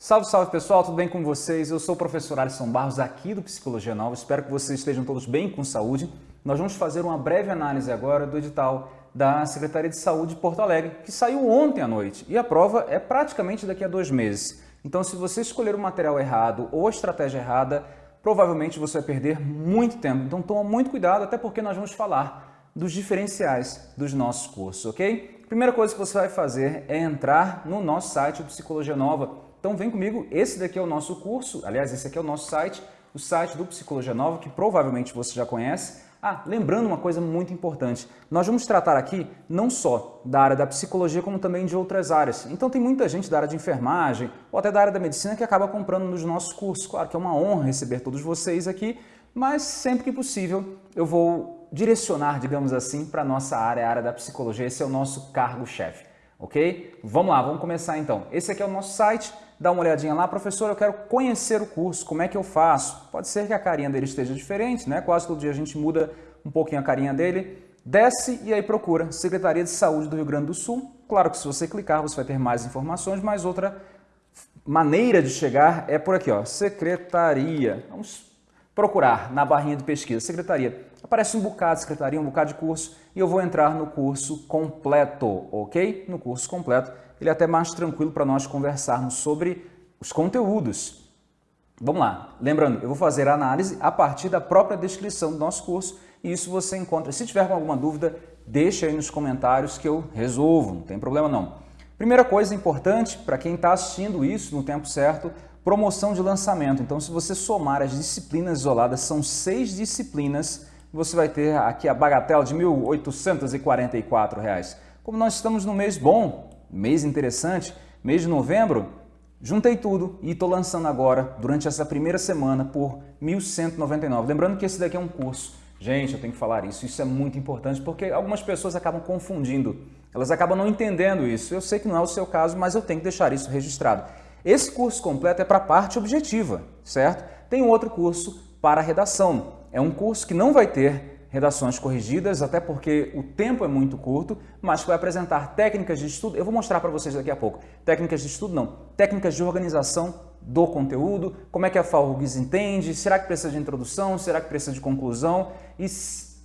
Salve, salve pessoal, tudo bem com vocês? Eu sou o professor Alisson Barros aqui do Psicologia Nova, espero que vocês estejam todos bem com saúde. Nós vamos fazer uma breve análise agora do edital da Secretaria de Saúde de Porto Alegre, que saiu ontem à noite e a prova é praticamente daqui a dois meses. Então se você escolher o material errado ou a estratégia errada, provavelmente você vai perder muito tempo. Então toma muito cuidado, até porque nós vamos falar dos diferenciais dos nossos cursos, ok? Primeira coisa que você vai fazer é entrar no nosso site, Psicologia Nova, então vem comigo, esse daqui é o nosso curso, aliás, esse aqui é o nosso site, o site do Psicologia Nova, que provavelmente você já conhece. Ah, lembrando uma coisa muito importante, nós vamos tratar aqui não só da área da psicologia, como também de outras áreas. Então tem muita gente da área de enfermagem ou até da área da medicina que acaba comprando nos nossos cursos. Claro que é uma honra receber todos vocês aqui, mas sempre que possível eu vou direcionar, digamos assim, para a nossa área, a área da psicologia. Esse é o nosso cargo-chefe, ok? Vamos lá, vamos começar então. Esse aqui é o nosso site, dá uma olhadinha lá, professor, eu quero conhecer o curso, como é que eu faço? Pode ser que a carinha dele esteja diferente, né? Quase todo dia a gente muda um pouquinho a carinha dele. Desce e aí procura Secretaria de Saúde do Rio Grande do Sul. Claro que se você clicar você vai ter mais informações, mas outra maneira de chegar é por aqui, ó, Secretaria. Vamos procurar na barrinha de pesquisa, Secretaria. Aparece um bocado de secretaria, um bocado de curso e eu vou entrar no curso completo, ok? No curso completo ele é até mais tranquilo para nós conversarmos sobre os conteúdos. Vamos lá, lembrando, eu vou fazer a análise a partir da própria descrição do nosso curso e isso você encontra. Se tiver alguma dúvida, deixa aí nos comentários que eu resolvo, não tem problema não. Primeira coisa importante para quem está assistindo isso no tempo certo, promoção de lançamento. Então, se você somar as disciplinas isoladas, são seis disciplinas, você vai ter aqui a bagatela de R$ 1.844. Como nós estamos no mês bom, mês interessante, mês de novembro, juntei tudo e estou lançando agora, durante essa primeira semana, por R$ 1.199. Lembrando que esse daqui é um curso. Gente, eu tenho que falar isso, isso é muito importante, porque algumas pessoas acabam confundindo, elas acabam não entendendo isso. Eu sei que não é o seu caso, mas eu tenho que deixar isso registrado. Esse curso completo é para a parte objetiva, certo? Tem um outro curso para redação. É um curso que não vai ter redações corrigidas, até porque o tempo é muito curto, mas vai apresentar técnicas de estudo, eu vou mostrar para vocês daqui a pouco, técnicas de estudo não, técnicas de organização do conteúdo, como é que a FAURGS entende, será que precisa de introdução, será que precisa de conclusão? E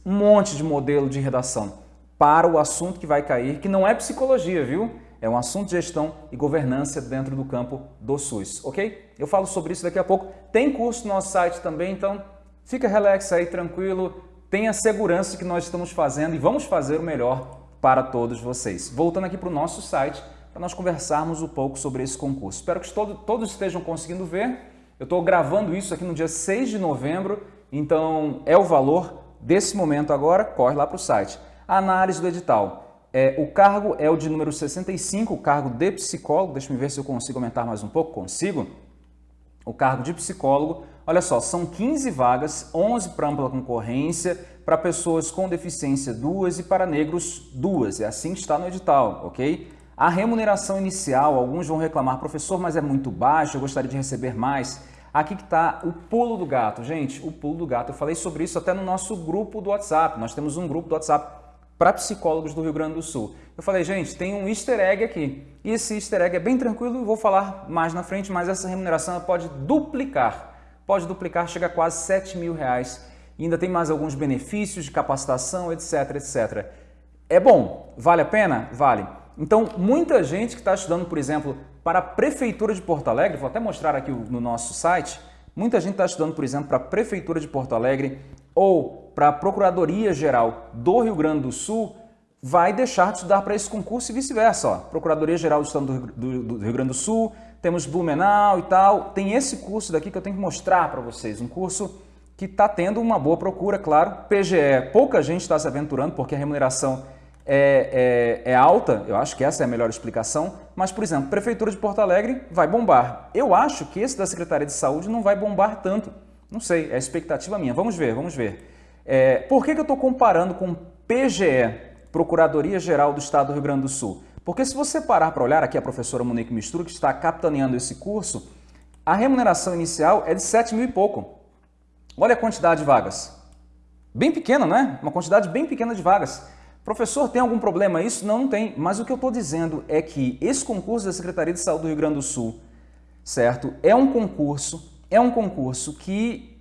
um monte de modelo de redação para o assunto que vai cair, que não é psicologia, viu? É um assunto de gestão e governança dentro do campo do SUS, ok? Eu falo sobre isso daqui a pouco. Tem curso no nosso site também, então fica relax aí, tranquilo, tenha segurança que nós estamos fazendo e vamos fazer o melhor para todos vocês. Voltando aqui para o nosso site, para nós conversarmos um pouco sobre esse concurso. Espero que todo, todos estejam conseguindo ver. Eu estou gravando isso aqui no dia 6 de novembro, então é o valor desse momento agora, corre lá para o site. Análise do edital. É, o cargo é o de número 65, o cargo de psicólogo. Deixa eu ver se eu consigo aumentar mais um pouco. Consigo? O cargo de psicólogo Olha só, são 15 vagas, 11 para ampla concorrência, para pessoas com deficiência duas e para negros duas. É assim que está no edital, ok? A remuneração inicial, alguns vão reclamar, professor, mas é muito baixo, eu gostaria de receber mais. Aqui que está o pulo do gato. Gente, o pulo do gato. Eu falei sobre isso até no nosso grupo do WhatsApp. Nós temos um grupo do WhatsApp para psicólogos do Rio Grande do Sul. Eu falei, gente, tem um easter egg aqui. E esse easter egg é bem tranquilo, vou falar mais na frente, mas essa remuneração pode duplicar pode duplicar, chega a quase 7 mil reais. E ainda tem mais alguns benefícios de capacitação, etc, etc. É bom? Vale a pena? Vale. Então, muita gente que está estudando, por exemplo, para a Prefeitura de Porto Alegre, vou até mostrar aqui no nosso site, muita gente está estudando, por exemplo, para a Prefeitura de Porto Alegre ou para a Procuradoria Geral do Rio Grande do Sul, vai deixar de estudar para esse concurso e vice-versa. Procuradoria Geral do Estado do, do, do Rio Grande do Sul temos Blumenau e tal. Tem esse curso daqui que eu tenho que mostrar para vocês, um curso que está tendo uma boa procura, claro. PGE, pouca gente está se aventurando porque a remuneração é, é, é, alta, eu acho que essa é a melhor explicação, mas, por exemplo, Prefeitura de Porto Alegre vai bombar. Eu acho que esse da Secretaria de Saúde não vai bombar tanto. Não sei, é expectativa minha. Vamos ver, vamos ver. É, por que, que eu estou comparando com PGE, Procuradoria Geral do Estado do Rio Grande do Sul? Porque se você parar para olhar aqui a professora Monique Mistura, que está capitaneando esse curso, a remuneração inicial é de 7 mil e pouco. Olha a quantidade de vagas. Bem pequena, não é? Uma quantidade bem pequena de vagas. Professor, tem algum problema isso? Não, não tem. Mas o que eu estou dizendo é que esse concurso da Secretaria de Saúde do Rio Grande do Sul certo? É um concurso, é um concurso que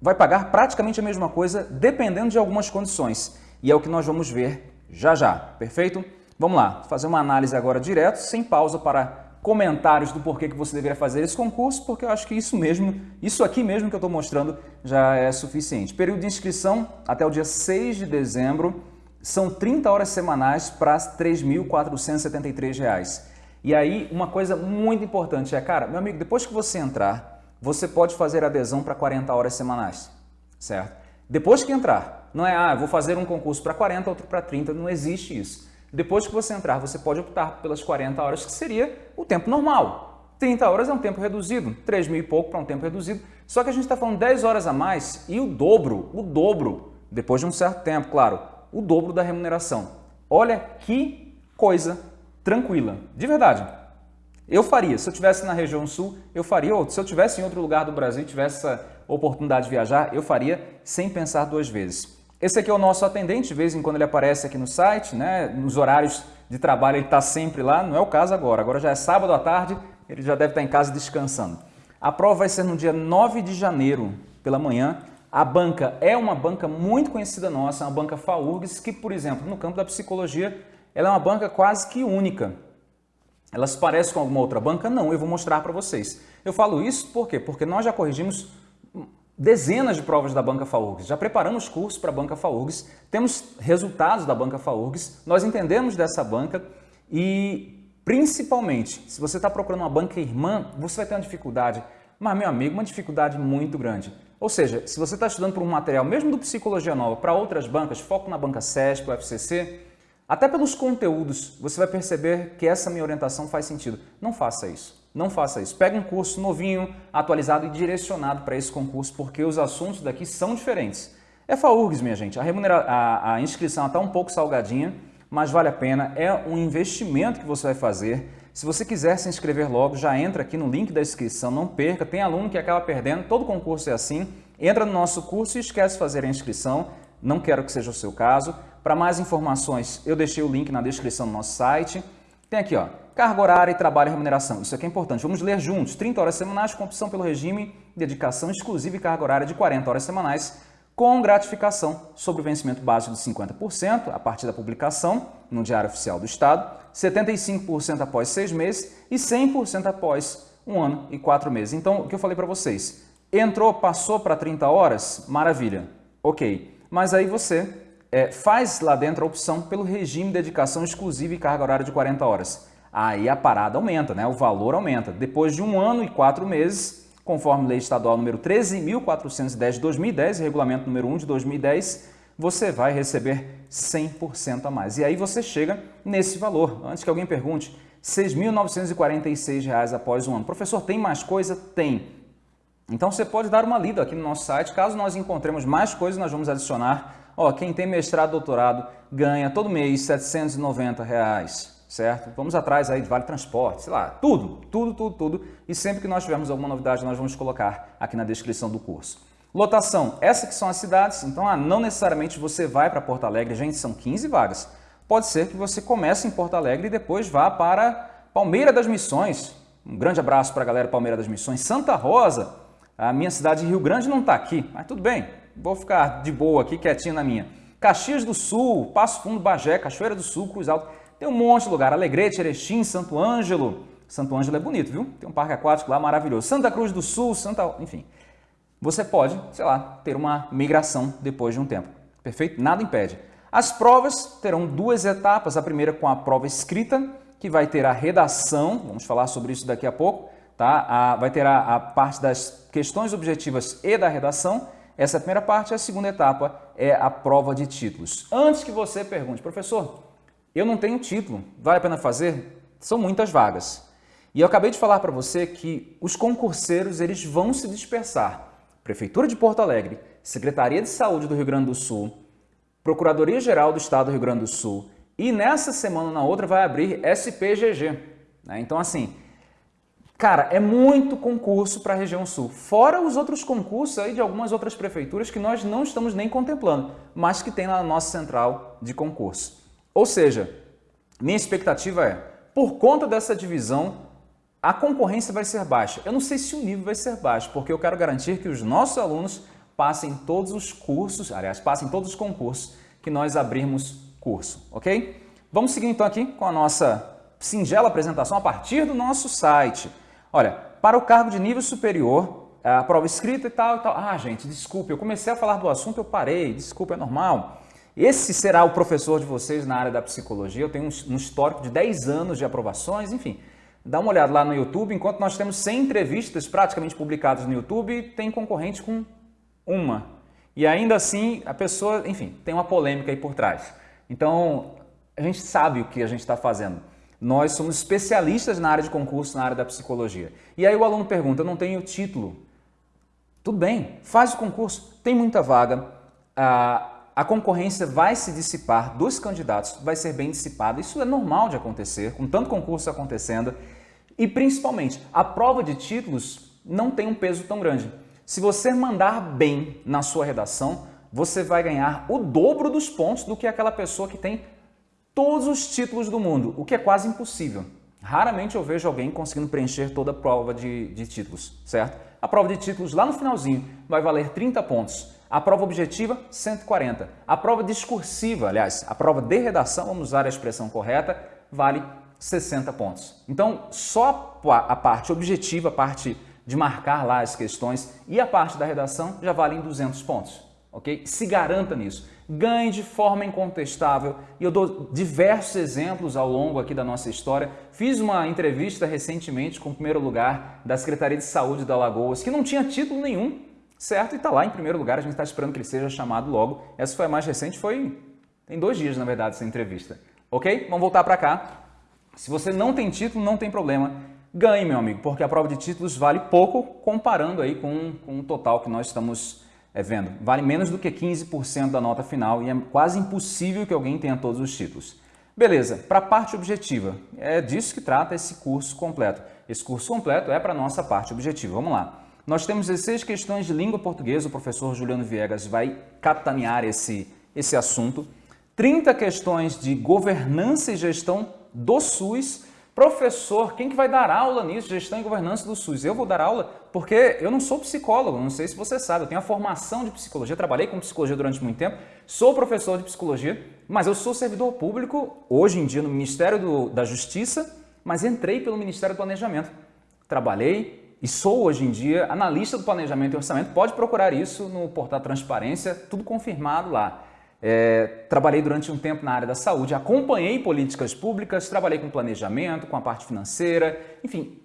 vai pagar praticamente a mesma coisa, dependendo de algumas condições. E é o que nós vamos ver já já, perfeito? Vamos lá, fazer uma análise agora direto, sem pausa para comentários do porquê que você deveria fazer esse concurso, porque eu acho que isso mesmo, isso aqui mesmo que eu estou mostrando já é suficiente. Período de inscrição até o dia 6 de dezembro, são 30 horas semanais para R$ 3.473. E aí, uma coisa muito importante é, cara, meu amigo, depois que você entrar, você pode fazer adesão para 40 horas semanais, certo? Depois que entrar, não é, ah, vou fazer um concurso para 40, outro para 30, não existe isso. Depois que você entrar, você pode optar pelas 40 horas, que seria o tempo normal. 30 horas é um tempo reduzido, 3 mil e pouco para um tempo reduzido. Só que a gente está falando 10 horas a mais e o dobro, o dobro, depois de um certo tempo, claro, o dobro da remuneração. Olha que coisa tranquila, de verdade. Eu faria, se eu tivesse na região sul, eu faria, ou se eu tivesse em outro lugar do Brasil, tivesse essa oportunidade de viajar, eu faria sem pensar duas vezes. Esse aqui é o nosso atendente, de vez em quando ele aparece aqui no site, né? nos horários de trabalho ele está sempre lá, não é o caso agora, agora já é sábado à tarde, ele já deve estar em casa descansando. A prova vai ser no dia 9 de janeiro, pela manhã. A banca é uma banca muito conhecida nossa, uma banca FAURGS, que, por exemplo, no campo da psicologia, ela é uma banca quase que única. Ela se parece com alguma outra banca? Não, eu vou mostrar para vocês. Eu falo isso por quê? Porque nós já corrigimos dezenas de provas da Banca FAURGS, já preparamos cursos para a Banca FAURGS, temos resultados da Banca FAURGS, nós entendemos dessa banca e, principalmente, se você está procurando uma banca irmã, você vai ter uma dificuldade, mas, meu amigo, uma dificuldade muito grande. Ou seja, se você está estudando por um material, mesmo do Psicologia Nova, para outras bancas, foco na banca CESP, FCC, até pelos conteúdos, você vai perceber que essa minha orientação faz sentido. Não faça isso. Não faça isso. Pega um curso novinho, atualizado e direcionado para esse concurso, porque os assuntos daqui são diferentes. É FAURGS, minha gente. A, remunera... a, a inscrição está um pouco salgadinha, mas vale a pena. É um investimento que você vai fazer. Se você quiser se inscrever logo, já entra aqui no link da inscrição, não perca. Tem aluno que acaba perdendo, todo concurso é assim. Entra no nosso curso e esquece de fazer a inscrição. Não quero que seja o seu caso. Para mais informações, eu deixei o link na descrição do nosso site. Tem aqui, ó, Carga horária e trabalho e remuneração. Isso aqui é importante. Vamos ler juntos. 30 horas semanais com opção pelo regime, dedicação exclusiva e carga horária de 40 horas semanais com gratificação sobre o vencimento básico de 50% a partir da publicação no Diário Oficial do Estado, 75% após seis meses e 100% após um ano e quatro meses. Então, o que eu falei para vocês, entrou, passou para 30 horas, maravilha, ok. Mas aí você é, faz lá dentro a opção pelo regime de dedicação exclusiva e carga horária de 40 horas aí a parada aumenta, né? o valor aumenta. Depois de um ano e quatro meses, conforme lei estadual número 13.410 de 2010 regulamento número 1 de 2010, você vai receber 100% a mais. E aí você chega nesse valor. Antes que alguém pergunte, R$ 6.946 após um ano. Professor, tem mais coisa? Tem. Então você pode dar uma lida aqui no nosso site. Caso nós encontremos mais coisas, nós vamos adicionar. Ó, quem tem mestrado, doutorado, ganha todo mês R$ 790. Reais certo? Vamos atrás aí de Vale Transporte, sei lá, tudo, tudo, tudo, tudo. E sempre que nós tivermos alguma novidade, nós vamos colocar aqui na descrição do curso. Lotação, essas que são as cidades, então ah, não necessariamente você vai para Porto Alegre, gente, são 15 vagas. Pode ser que você comece em Porto Alegre e depois vá para Palmeira das Missões. Um grande abraço para a galera Palmeira das Missões. Santa Rosa, a minha cidade de Rio Grande não está aqui, mas tudo bem, vou ficar de boa aqui, quietinho na minha. Caxias do Sul, Passo Fundo, Bagé, Cachoeira do Sul, Cruz Alto. Tem um monte de lugar, Alegrete, Erechim, Santo Ângelo. Santo Ângelo é bonito, viu? Tem um parque aquático lá maravilhoso. Santa Cruz do Sul, Santa... Enfim, você pode, sei lá, ter uma migração depois de um tempo. Perfeito? Nada impede. As provas terão duas etapas. A primeira com a prova escrita, que vai ter a redação, vamos falar sobre isso daqui a pouco, tá? A, vai ter a, a parte das questões objetivas e da redação. Essa é a primeira parte. A segunda etapa é a prova de títulos. Antes que você pergunte, professor, eu não tenho título, vale a pena fazer? São muitas vagas. E eu acabei de falar para você que os concurseiros eles vão se dispersar. Prefeitura de Porto Alegre, Secretaria de Saúde do Rio Grande do Sul, Procuradoria-Geral do Estado do Rio Grande do Sul e nessa semana na outra vai abrir SPGG. Né? Então assim, cara, é muito concurso para a região sul. Fora os outros concursos aí de algumas outras prefeituras que nós não estamos nem contemplando, mas que tem na nossa central de concurso. Ou seja, minha expectativa é, por conta dessa divisão, a concorrência vai ser baixa. Eu não sei se o nível vai ser baixo, porque eu quero garantir que os nossos alunos passem todos os cursos, aliás, passem todos os concursos que nós abrirmos curso, ok? Vamos seguir então aqui com a nossa singela apresentação a partir do nosso site. Olha, para o cargo de nível superior, a prova escrita e tal e tal. Ah, gente, desculpe, eu comecei a falar do assunto, eu parei, desculpe, é normal. Esse será o professor de vocês na área da psicologia. Eu tenho um histórico de 10 anos de aprovações, enfim. Dá uma olhada lá no YouTube, enquanto nós temos 100 entrevistas praticamente publicadas no YouTube, tem concorrente com uma. E ainda assim, a pessoa, enfim, tem uma polêmica aí por trás. Então, a gente sabe o que a gente está fazendo. Nós somos especialistas na área de concurso, na área da psicologia. E aí o aluno pergunta, eu não tenho título. Tudo bem, faz o concurso, tem muita vaga, a, a concorrência vai se dissipar dos candidatos, vai ser bem dissipada. Isso é normal de acontecer, com tanto concurso acontecendo. E principalmente, a prova de títulos não tem um peso tão grande. Se você mandar bem na sua redação, você vai ganhar o dobro dos pontos do que aquela pessoa que tem todos os títulos do mundo, o que é quase impossível. Raramente eu vejo alguém conseguindo preencher toda a prova de, de títulos, certo? A prova de títulos lá no finalzinho vai valer 30 pontos. A prova objetiva, 140. A prova discursiva, aliás, a prova de redação, vamos usar a expressão correta, vale 60 pontos. Então, só a parte objetiva, a parte de marcar lá as questões e a parte da redação já valem 200 pontos, ok? Se garanta nisso. Ganhe de forma incontestável e eu dou diversos exemplos ao longo aqui da nossa história. Fiz uma entrevista recentemente com o primeiro lugar da Secretaria de Saúde da Lagoas, que não tinha título nenhum, certo? E está lá em primeiro lugar, a gente está esperando que ele seja chamado logo. Essa foi a mais recente, foi tem dois dias, na verdade, essa entrevista. Ok? Vamos voltar para cá. Se você não tem título, não tem problema. Ganhe, meu amigo, porque a prova de títulos vale pouco comparando aí com, com o total que nós estamos é, vendo. Vale menos do que 15% da nota final e é quase impossível que alguém tenha todos os títulos. Beleza, para a parte objetiva, é disso que trata esse curso completo. Esse curso completo é para a nossa parte objetiva. Vamos lá. Nós temos 16 questões de língua portuguesa, o professor Juliano Viegas vai capitanear esse, esse assunto. 30 questões de governança e gestão do SUS. Professor, quem que vai dar aula nisso, gestão e governança do SUS? Eu vou dar aula porque eu não sou psicólogo, não sei se você sabe, eu tenho a formação de psicologia, trabalhei com psicologia durante muito tempo, sou professor de psicologia, mas eu sou servidor público, hoje em dia no Ministério do, da Justiça, mas entrei pelo Ministério do Planejamento. Trabalhei e sou hoje em dia analista do planejamento e orçamento, pode procurar isso no portal Transparência, tudo confirmado lá. É, trabalhei durante um tempo na área da saúde, acompanhei políticas públicas, trabalhei com planejamento, com a parte financeira, enfim,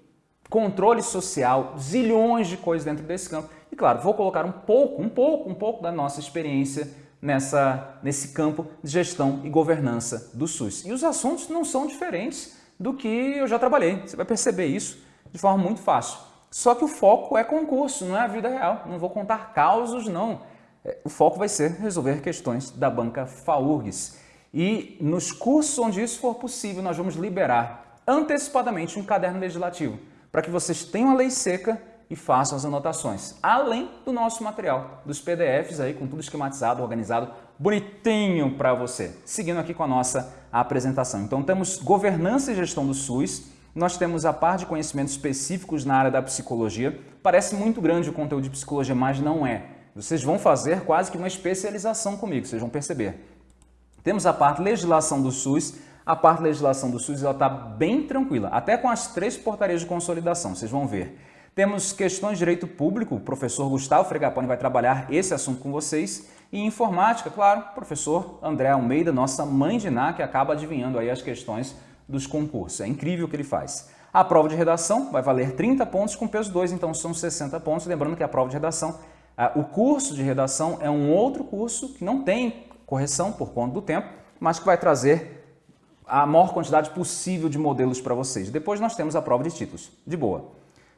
controle social, zilhões de coisas dentro desse campo. E claro, vou colocar um pouco, um pouco, um pouco da nossa experiência nessa, nesse campo de gestão e governança do SUS. E os assuntos não são diferentes do que eu já trabalhei. Você vai perceber isso de forma muito fácil. Só que o foco é concurso, não é a vida real. Não vou contar causos, não. É, o foco vai ser resolver questões da banca FAURGS. E nos cursos onde isso for possível, nós vamos liberar antecipadamente um caderno legislativo para que vocês tenham a lei seca e façam as anotações, além do nosso material, dos PDFs aí com tudo esquematizado, organizado, bonitinho para você. Seguindo aqui com a nossa apresentação. Então temos governança e gestão do SUS, nós temos a parte de conhecimentos específicos na área da psicologia. Parece muito grande o conteúdo de psicologia, mas não é. Vocês vão fazer quase que uma especialização comigo, vocês vão perceber. Temos a parte legislação do SUS. A parte legislação do SUS está bem tranquila, até com as três portarias de consolidação, vocês vão ver. Temos questões de direito público, o professor Gustavo Fregapone vai trabalhar esse assunto com vocês. E informática, claro, o professor André Almeida, nossa mãe de Ná, que acaba adivinhando aí as questões dos concursos. É incrível o que ele faz. A prova de redação vai valer 30 pontos com peso 2, então são 60 pontos. Lembrando que a prova de redação o curso de redação é um outro curso que não tem correção por conta do tempo, mas que vai trazer a maior quantidade possível de modelos para vocês. Depois nós temos a prova de títulos, de boa.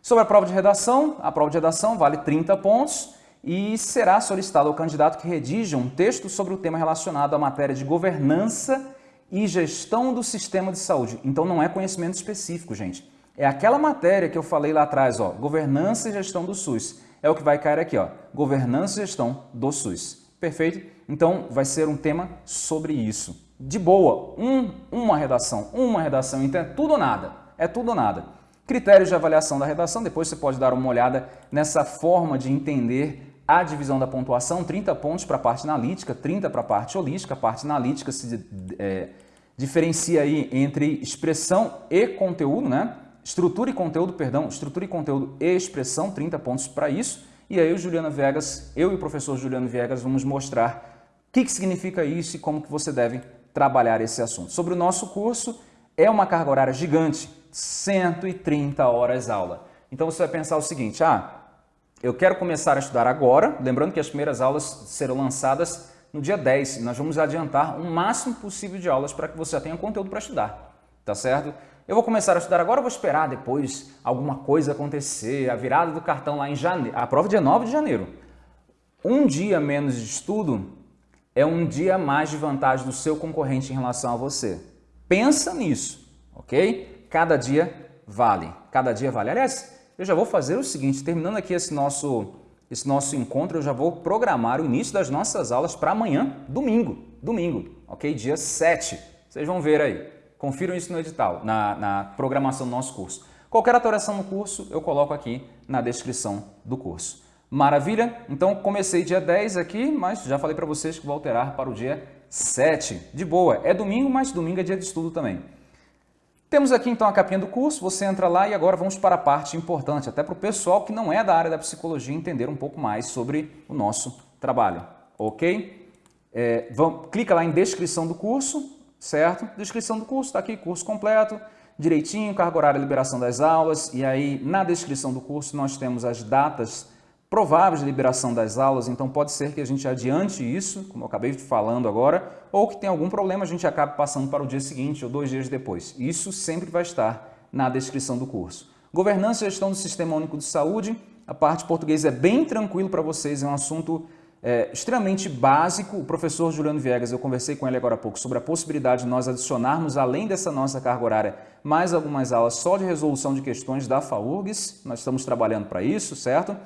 Sobre a prova de redação, a prova de redação vale 30 pontos e será solicitado ao candidato que redija um texto sobre o tema relacionado à matéria de governança e gestão do sistema de saúde. Então não é conhecimento específico, gente. É aquela matéria que eu falei lá atrás, ó, governança e gestão do SUS é o que vai cair aqui, ó, governança e gestão do SUS. Perfeito? Então, vai ser um tema sobre isso. De boa, um, uma redação, uma redação, então é tudo ou nada. É tudo ou nada. Critérios de avaliação da redação, depois você pode dar uma olhada nessa forma de entender a divisão da pontuação, 30 pontos para a parte analítica, 30 para a parte holística. A parte analítica se é, diferencia aí entre expressão e conteúdo, né? Estrutura e conteúdo, perdão, estrutura e conteúdo e expressão, 30 pontos para isso. E aí o Juliano Viegas, eu e o professor Juliano Viegas vamos mostrar o que, que significa isso e como que você deve trabalhar esse assunto. Sobre o nosso curso, é uma carga horária gigante, 130 horas aula. Então você vai pensar o seguinte, ah, eu quero começar a estudar agora, lembrando que as primeiras aulas serão lançadas no dia 10 e nós vamos adiantar o máximo possível de aulas para que você já tenha conteúdo para estudar, tá certo? Eu vou começar a estudar agora, vou esperar depois alguma coisa acontecer, a virada do cartão lá em janeiro, a prova é dia 9 de janeiro. Um dia menos de estudo é um dia mais de vantagem do seu concorrente em relação a você. Pensa nisso, ok? Cada dia vale, cada dia vale. Aliás, eu já vou fazer o seguinte, terminando aqui esse nosso, esse nosso encontro, eu já vou programar o início das nossas aulas para amanhã, domingo, domingo, ok? Dia 7, vocês vão ver aí. Confiram isso no edital, na, na programação do nosso curso. Qualquer alteração no curso, eu coloco aqui na descrição do curso. Maravilha? Então comecei dia 10 aqui, mas já falei para vocês que vou alterar para o dia 7. De boa, é domingo, mas domingo é dia de estudo também. Temos aqui então a capinha do curso, você entra lá e agora vamos para a parte importante, até para o pessoal que não é da área da psicologia entender um pouco mais sobre o nosso trabalho, ok? É, vamos, clica lá em descrição do curso, certo? Descrição do curso, está aqui, curso completo, direitinho, carga horária, liberação das aulas, e aí na descrição do curso nós temos as datas prováveis de liberação das aulas, então pode ser que a gente adiante isso, como eu acabei falando agora, ou que tem algum problema a gente acabe passando para o dia seguinte ou dois dias depois. Isso sempre vai estar na descrição do curso. Governança e gestão do Sistema Único de Saúde, a parte portuguesa é bem tranquilo para vocês, é um assunto é, extremamente básico. O professor Juliano Viegas, eu conversei com ele agora há pouco sobre a possibilidade de nós adicionarmos, além dessa nossa carga horária, mais algumas aulas só de resolução de questões da FAURGS. Nós estamos trabalhando para isso, certo?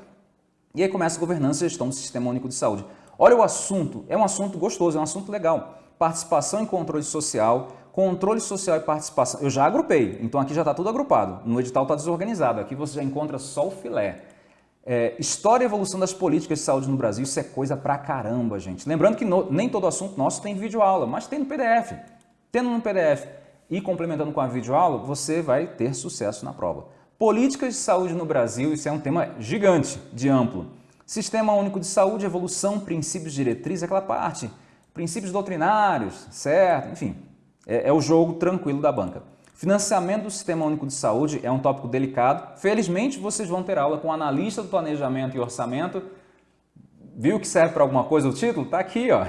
E aí começa a governança e gestão do Sistema Único de Saúde. Olha o assunto, é um assunto gostoso, é um assunto legal. Participação e controle social, controle social e participação. Eu já agrupei, então aqui já está tudo agrupado. No edital está desorganizado, aqui você já encontra só o filé. É, história e evolução das políticas de saúde no Brasil, isso é coisa pra caramba, gente. Lembrando que no, nem todo assunto nosso tem videoaula, mas tem no PDF. Tendo no PDF e complementando com a videoaula, você vai ter sucesso na prova. Políticas de saúde no Brasil, isso é um tema gigante, de amplo. Sistema Único de Saúde, evolução, princípios diretrizes, aquela parte. Princípios doutrinários, certo? Enfim, é, é o jogo tranquilo da banca. Financiamento do Sistema Único de Saúde é um tópico delicado. Felizmente, vocês vão ter aula com analista do planejamento e orçamento. Viu que serve para alguma coisa o título? Está aqui, ó.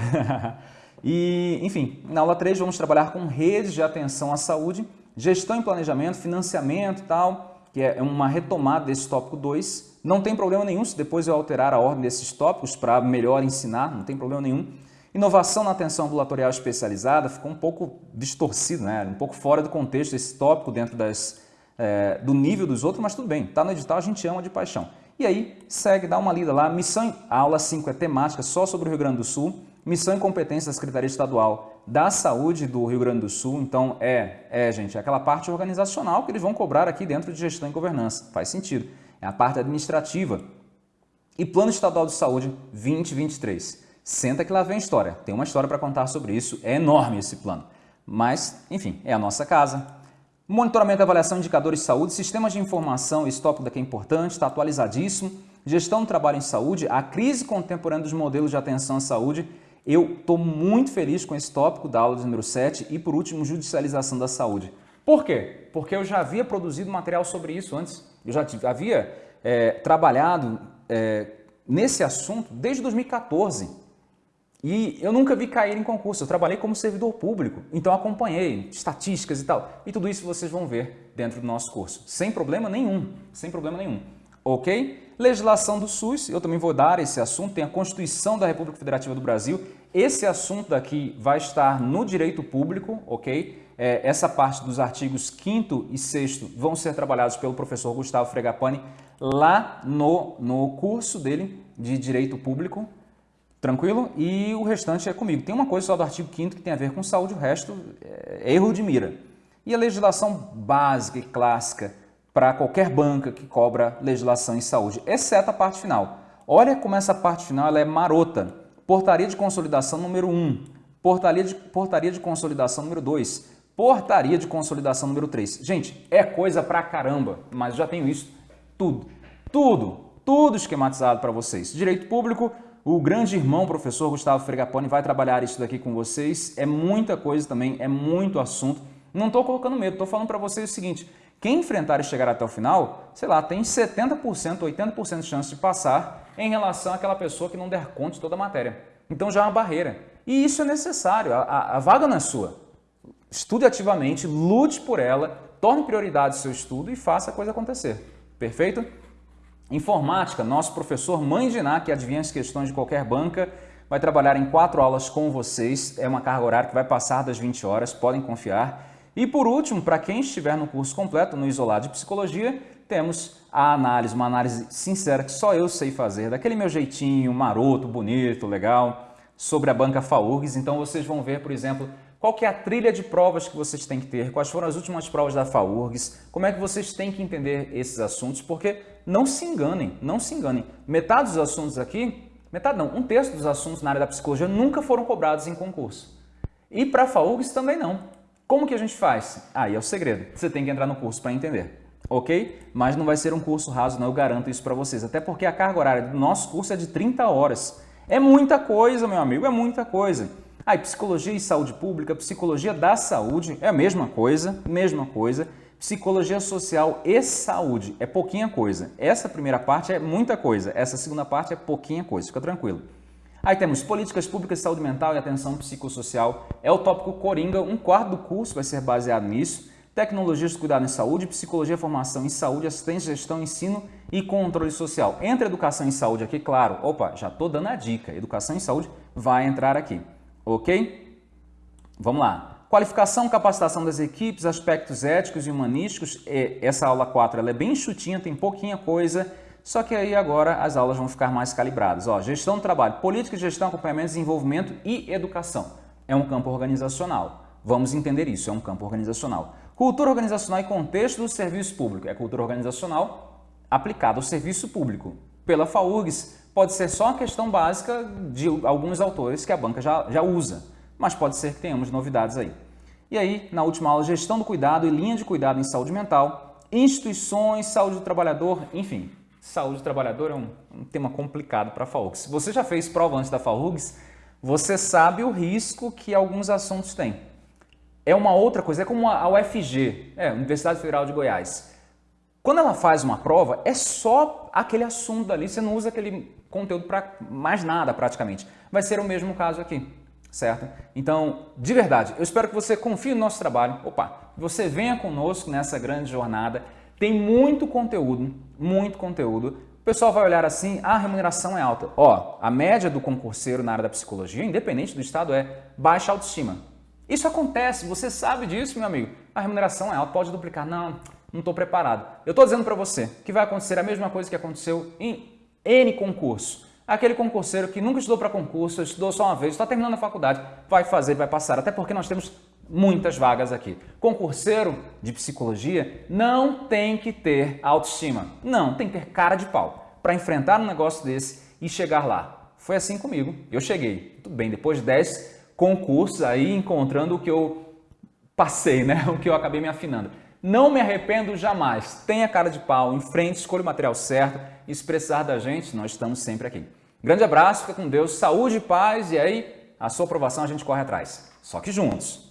e, enfim, na aula 3 vamos trabalhar com redes de atenção à saúde, gestão e planejamento, financiamento e tal que é uma retomada desse tópico 2. Não tem problema nenhum se depois eu alterar a ordem desses tópicos para melhor ensinar, não tem problema nenhum. Inovação na atenção ambulatorial especializada ficou um pouco distorcido, né? um pouco fora do contexto esse tópico dentro das, é, do nível dos outros, mas tudo bem, está no edital, a gente ama de paixão. E aí, segue, dá uma lida lá, missão, a aula 5 é temática só sobre o Rio Grande do Sul, missão e competência da Secretaria Estadual da Saúde do Rio Grande do Sul. Então, é, é, gente, é aquela parte organizacional que eles vão cobrar aqui dentro de gestão e governança. Faz sentido. É a parte administrativa. E Plano Estadual de Saúde 2023. Senta que lá vem história. Tem uma história para contar sobre isso. É enorme esse plano. Mas, enfim, é a nossa casa. Monitoramento avaliação indicadores de saúde, sistemas de informação, esse tópico daqui é importante, está atualizadíssimo. Gestão do trabalho em saúde, a crise contemporânea dos modelos de atenção à saúde eu estou muito feliz com esse tópico da aula de número 7 e, por último, judicialização da saúde. Por quê? Porque eu já havia produzido material sobre isso antes. Eu já havia é, trabalhado é, nesse assunto desde 2014. E eu nunca vi cair em concurso. Eu trabalhei como servidor público, então acompanhei estatísticas e tal. E tudo isso vocês vão ver dentro do nosso curso. Sem problema nenhum. Sem problema nenhum. Ok? Legislação do SUS, eu também vou dar esse assunto, tem a Constituição da República Federativa do Brasil. Esse assunto daqui vai estar no direito público, ok? É, essa parte dos artigos 5 e 6 vão ser trabalhados pelo professor Gustavo Fregapani lá no, no curso dele de Direito Público, tranquilo? E o restante é comigo. Tem uma coisa só do artigo 5 que tem a ver com saúde, o resto é erro de mira. E a legislação básica e clássica para qualquer banca que cobra legislação em saúde, exceto a parte final. Olha como essa parte final é marota. Portaria de consolidação número 1, portaria de, portaria de consolidação número 2, portaria de consolidação número 3. Gente, é coisa pra caramba, mas já tenho isso tudo, tudo, tudo esquematizado para vocês. Direito público, o grande irmão professor Gustavo Fregapone vai trabalhar isso daqui com vocês. É muita coisa também, é muito assunto. Não estou colocando medo, estou falando para vocês o seguinte, quem enfrentar e chegar até o final, sei lá, tem 70%, 80% de chance de passar em relação àquela pessoa que não der conta de toda a matéria. Então já é uma barreira. E isso é necessário, a, a, a vaga não é sua. Estude ativamente, lute por ela, torne prioridade o seu estudo e faça a coisa acontecer. Perfeito? Informática, nosso professor Mãe de Ná, que adivinha as questões de qualquer banca, vai trabalhar em quatro aulas com vocês. É uma carga horária que vai passar das 20 horas, podem confiar. E por último, para quem estiver no curso completo, no Isolado de Psicologia, temos a análise, uma análise sincera que só eu sei fazer, daquele meu jeitinho maroto, bonito, legal, sobre a banca FAURGS. Então vocês vão ver, por exemplo, qual que é a trilha de provas que vocês têm que ter, quais foram as últimas provas da FAURGS, como é que vocês têm que entender esses assuntos, porque não se enganem, não se enganem. Metade dos assuntos aqui, metade não, um terço dos assuntos na área da psicologia nunca foram cobrados em concurso. E para a FAURGS também não. Como que a gente faz? Aí é o segredo. Você tem que entrar no curso para entender. Ok? Mas não vai ser um curso raso, não, eu garanto isso para vocês. Até porque a carga horária do nosso curso é de 30 horas. É muita coisa, meu amigo, é muita coisa. Aí, psicologia e saúde pública, psicologia da saúde é a mesma coisa, mesma coisa. Psicologia social e saúde é pouquinha coisa. Essa primeira parte é muita coisa, essa segunda parte é pouquinha coisa, fica tranquilo. Aí temos políticas públicas de saúde mental e atenção psicossocial. É o tópico Coringa, um quarto do curso vai ser baseado nisso. Tecnologias de cuidado em saúde, psicologia, formação em saúde, assistência, gestão, ensino e controle social. Entre educação e saúde aqui, claro, opa, já estou dando a dica, educação e saúde vai entrar aqui, ok? Vamos lá. Qualificação, capacitação das equipes, aspectos éticos e humanísticos. Essa aula 4 ela é bem chutinha, tem pouquinha coisa. Só que aí agora as aulas vão ficar mais calibradas. Ó, gestão do trabalho, política gestão, acompanhamento, desenvolvimento e educação. É um campo organizacional. Vamos entender isso, é um campo organizacional. Cultura organizacional e contexto do serviço público. É cultura organizacional aplicada ao serviço público. Pela FAURGS, pode ser só uma questão básica de alguns autores que a banca já, já usa, mas pode ser que tenhamos novidades aí. E aí, na última aula, gestão do cuidado e linha de cuidado em saúde mental, instituições, saúde do trabalhador, enfim, saúde do trabalhador é um, um tema complicado para a FAURGS. Se você já fez prova antes da FAURGS, você sabe o risco que alguns assuntos têm. É uma outra coisa, é como a UFG, é, Universidade Federal de Goiás. Quando ela faz uma prova, é só aquele assunto ali, você não usa aquele conteúdo para mais nada praticamente. Vai ser o mesmo caso aqui, certo? Então, de verdade, eu espero que você confie no nosso trabalho. Opa, você venha conosco nessa grande jornada. Tem muito conteúdo, muito conteúdo. O pessoal vai olhar assim, ah, a remuneração é alta. Ó, a média do concurseiro na área da psicologia, independente do estado, é baixa autoestima. Isso acontece, você sabe disso, meu amigo. A remuneração é alta, pode duplicar. Não, não estou preparado. Eu estou dizendo para você que vai acontecer a mesma coisa que aconteceu em N concurso. Aquele concurseiro que nunca estudou para concurso, estudou só uma vez, está terminando a faculdade, vai fazer, vai passar. Até porque nós temos muitas vagas aqui. Concurseiro de psicologia não tem que ter autoestima. Não, tem que ter cara de pau para enfrentar um negócio desse e chegar lá. Foi assim comigo. Eu cheguei. Tudo bem, depois de 10 concursos aí encontrando o que eu passei, né? O que eu acabei me afinando. Não me arrependo jamais. Tenha cara de pau, enfrente, escolha o material certo e se precisar da gente, nós estamos sempre aqui. Grande abraço, fica com Deus, saúde paz e aí a sua aprovação a gente corre atrás. Só que juntos.